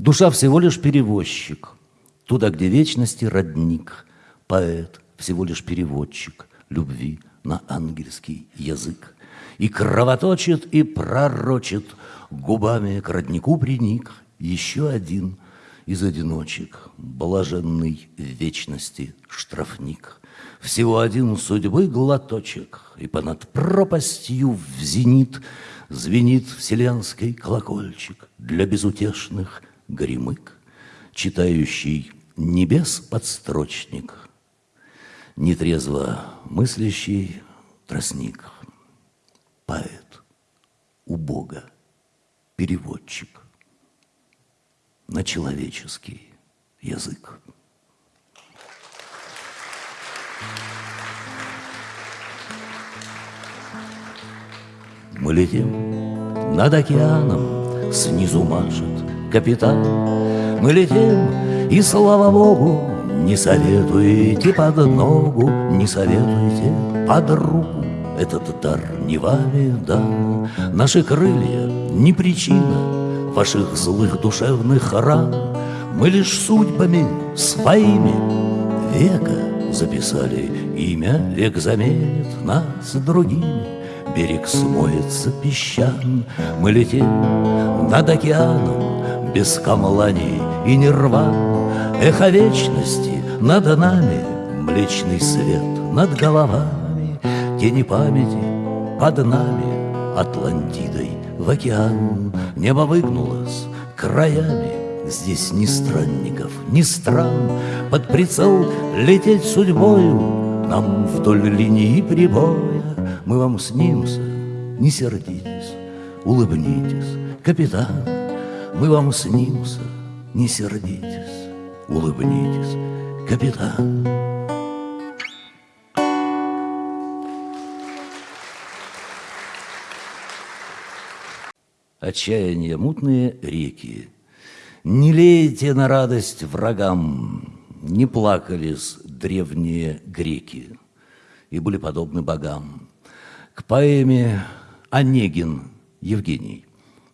Душа всего лишь перевозчик, туда, где вечности родник. Поэт всего лишь переводчик любви на ангельский язык. И кровоточит, и пророчит, губами к роднику приник еще один из одиночек, блаженный вечности штрафник. Всего один судьбы глоточек, и понад пропастью в зенит Звенит вселенский колокольчик для безутешных гремык, Читающий небес подстрочник, Нетрезво мыслящий тростник, Поэт у Бога, переводчик На человеческий язык. Мы летим над океаном, снизу машет капитан. Мы летим, и слава Богу, не советуйте под ногу, не советуйте под руку. Этот дар не вами дан, наши крылья не причина ваших злых душевных ран. Мы лишь судьбами своими века записали имя, век заменит нас другими. Берег смоется песчан, Мы летим над океаном Без камланий и нирван. Эхо вечности над нами, Млечный свет над головами, Тени памяти под нами, Атлантидой в океан. Небо выгнулось краями, Здесь ни странников, ни стран, Под прицел лететь судьбою Нам вдоль линии прибоя мы вам снимся, не сердитесь, улыбнитесь, капитан. Мы вам снимся, не сердитесь, улыбнитесь, капитан. Отчаяние мутные реки, Не лейте на радость врагам, Не плакались древние греки И были подобны богам. К поэме «Онегин» Евгений.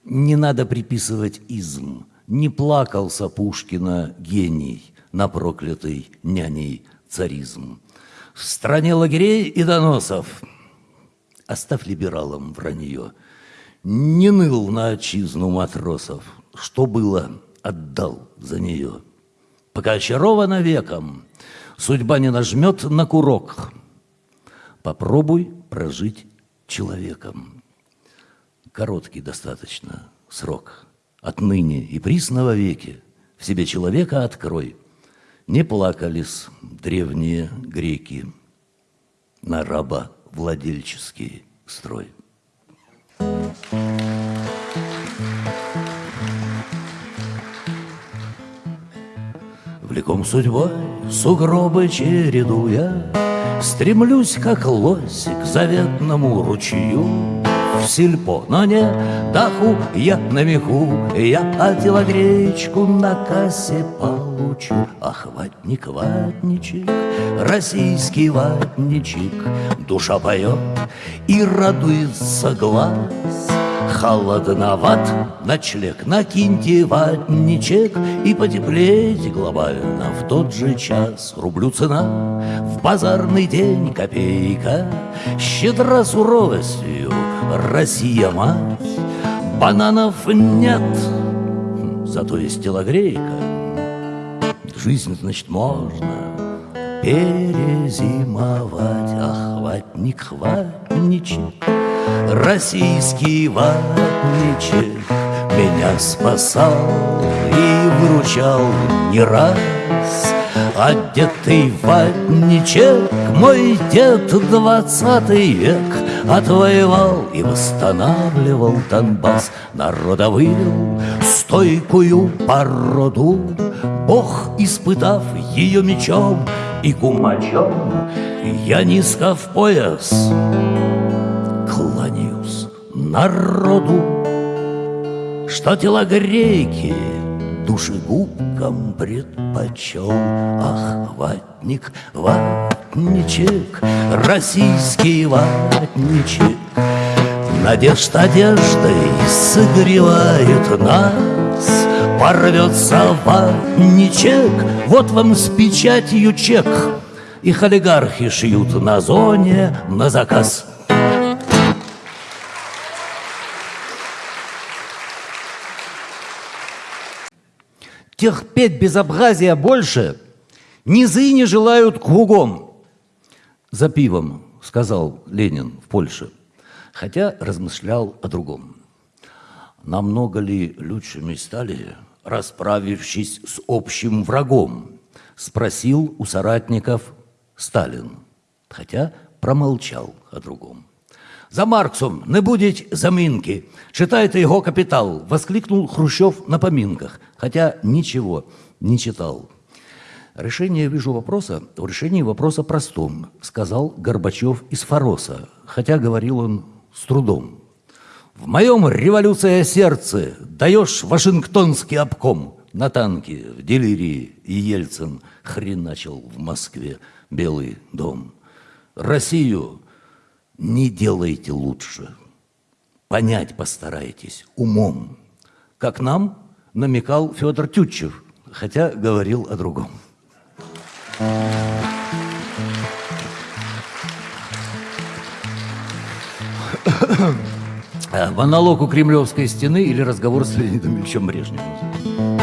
Не надо приписывать изм. Не плакался Пушкина гений на проклятый няней царизм. В стране лагерей и доносов Оставь либералам вранье. Не ныл на отчизну матросов, Что было, отдал за нее. Пока очарована веком, Судьба не нажмет на курок. Попробуй прожить человеком. Короткий достаточно срок. Отныне и присно веки в себе человека открой. Не плакались древние греки на раба владельческий строй. Влеком судьбой сугробы чередуя, Стремлюсь, как лось, к заветному ручью В сельпо, но не даху. Я на меху Я ателогречку на кассе получу. Ах, ватник, ватничек, российский ватничек. Душа поет и радуется глаз. Холодноват ночлег, накиньте ватничек И потеплейте глобально. В тот же час Рублю цена, в базарный день копейка. Щедра суровостью Россия мать Бананов нет, зато есть телогрейка. Жизнь, значит, можно перезимовать. Ах, ватник, хватничек Российский ватничек Меня спасал и выручал не раз Одетый ватничек Мой дед двадцатый век Отвоевал и восстанавливал Донбасс. Народа стойкую породу Бог, испытав ее мечом и кумачом. Я низко в пояс кланяюсь народу, Что телогрейки душегубкам предпочел. Ах, ватник, ватничек, российский ватничек, Надежд одеждой согревает нас, Порвется ватничек, вот вам с печатью чек. Их олигархи шьют на зоне на заказ. Терпеть безобразия больше низы не желают кругом. За пивом, сказал Ленин в Польше, хотя размышлял о другом. Намного ли лучшими стали, расправившись с общим врагом, спросил у соратников Сталин, хотя промолчал о другом. За Марксом не будет заминки. Читайте его «Капитал», воскликнул Хрущев на поминках, хотя ничего не читал. Решение, вижу, вопроса, в решении вопроса простом, сказал Горбачев из Фороса, хотя говорил он с трудом. В моем революция сердце даешь Вашингтонский обком на танке в делирии и Ельцин хреначил в Москве Белый дом. Россию не делайте лучше. Понять постарайтесь умом, как нам намекал Федор Тютчев, хотя говорил о другом. Монолог у Кремлевской стены или разговор с Леонидом Ильичем Брежневым.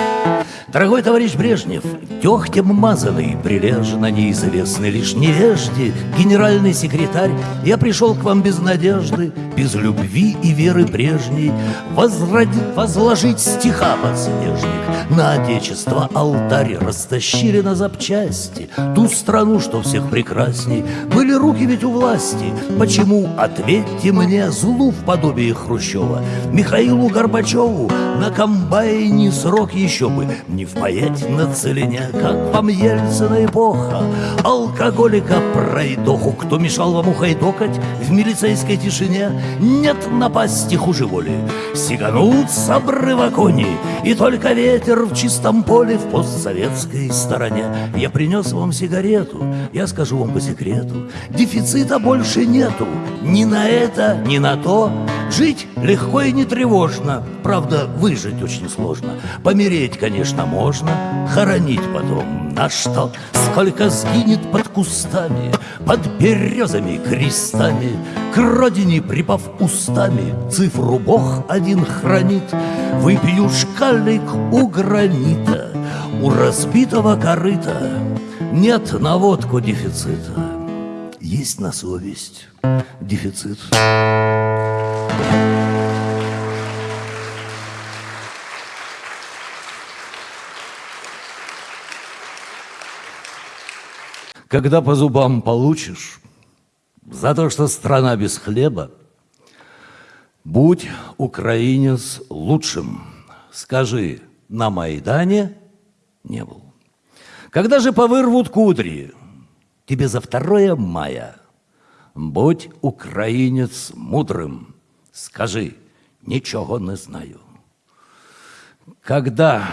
Дорогой товарищ Брежнев, дегтем мазанный, прилежно неизвестный лишь невежде, генеральный секретарь, я пришел к вам без надежды, без любви и веры прежней, возради, возложить стиха подснежник на отечество алтарь, растащили на запчасти ту страну, что всех прекрасней. Были руки ведь у власти, почему, ответьте мне, злу в подобии Хрущева, Михаилу Горбачеву на комбайне срок еще бы не впаять на целине, как вам Ельцина эпоха. Алкоголика пройдоху, кто мешал вам ухайдокать в милицейской тишине, нет напасти хуже воли. Сиганут с обрыва кони, и только ветер в чистом поле в постсоветской стороне. Я принес вам сигарету, я скажу вам по секрету, дефицита больше нету, ни на это, ни на то. Жить легко и не тревожно, правда, выжить очень сложно. Помереть, конечно, можно, хоронить потом на что? Сколько сгинет под кустами, под березами, крестами, К родине припав устами, цифру Бог один хранит. Выпью шкалик у гранита, у разбитого корыта Нет на водку дефицита, есть на совесть дефицит. Когда по зубам получишь за то, что страна без хлеба, будь украинец лучшим. Скажи, на Майдане не был. Когда же повырвут кудри, тебе за второе мая, будь украинец мудрым, скажи, ничего не знаю. Когда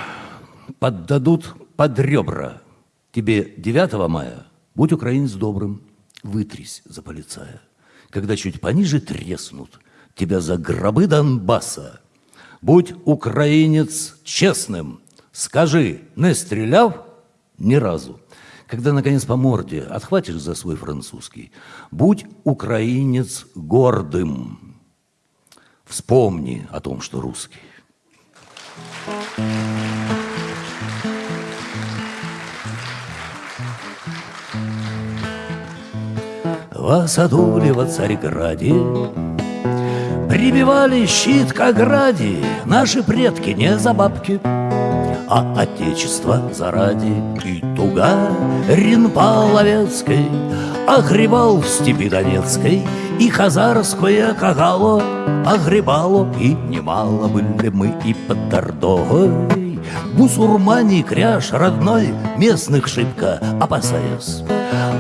поддадут под ребра тебе 9 мая, Будь украинец добрым, вытрись за полицая. Когда чуть пониже треснут тебя за гробы Донбасса, будь украинец честным, скажи, не стреляв ни разу. Когда, наконец, по морде отхватишь за свой французский, будь украинец гордым. Вспомни о том, что русский. В саду в Царьграде Прибивали щит к ограде. Наши предки не за бабки А отечество заради. И тугарин Половецкой Огребал в степи Донецкой И хазарское кагало Огребало. И немало были мы и под Дордогой Бусурмане кряж родной Местных шибко опасаясь.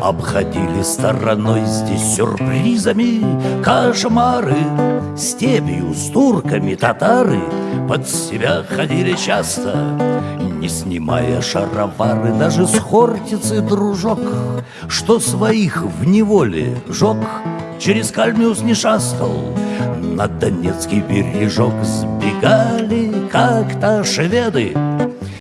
Обходили стороной здесь сюрпризами Кошмары Степью с турками татары. Под себя ходили часто Не снимая шаровары. Даже с хортицы дружок Что своих в неволе жег Через Кальмиус не шастал. На Донецкий бережок Сбегали как-то шведы